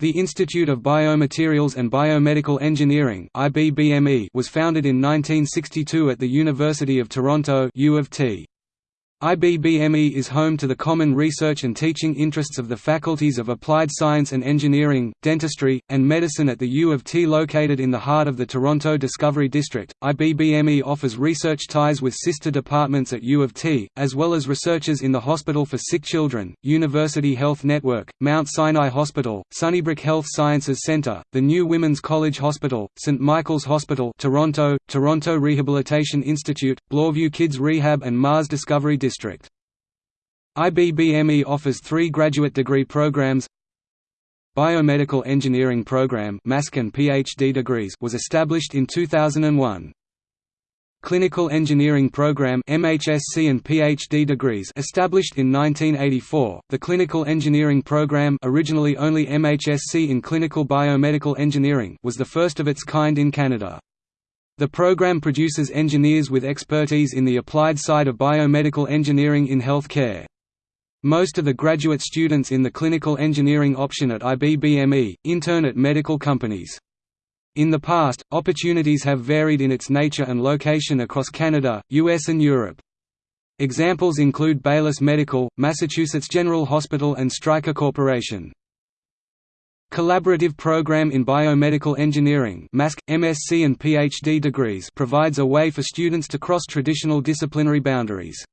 The Institute of Biomaterials and Biomedical Engineering was founded in 1962 at the University of Toronto U of T. IBBME is home to the common research and teaching interests of the faculties of Applied Science and Engineering, Dentistry, and Medicine at the U of T located in the heart of the Toronto Discovery District. IBBME offers research ties with sister departments at U of T, as well as researchers in the Hospital for Sick Children, University Health Network, Mount Sinai Hospital, Sunnybrook Health Sciences Centre, the New Women's College Hospital, St Michael's Hospital Toronto, Toronto Rehabilitation Institute, Bloorview Kids Rehab and Mars Discovery District. District. IBBME offers three graduate degree programs Biomedical Engineering Program PhD degrees was established in 2001. Clinical Engineering Program MHSC and PhD degrees established in 1984. The Clinical Engineering Program, originally only MHSC in Clinical Biomedical Engineering, was the first of its kind in Canada. The program produces engineers with expertise in the applied side of biomedical engineering in healthcare. Most of the graduate students in the clinical engineering option at IBBME, intern at medical companies. In the past, opportunities have varied in its nature and location across Canada, US and Europe. Examples include Baylis Medical, Massachusetts General Hospital and Stryker Corporation. Collaborative Program in Biomedical Engineering MSc and PhD degrees provides a way for students to cross traditional disciplinary boundaries.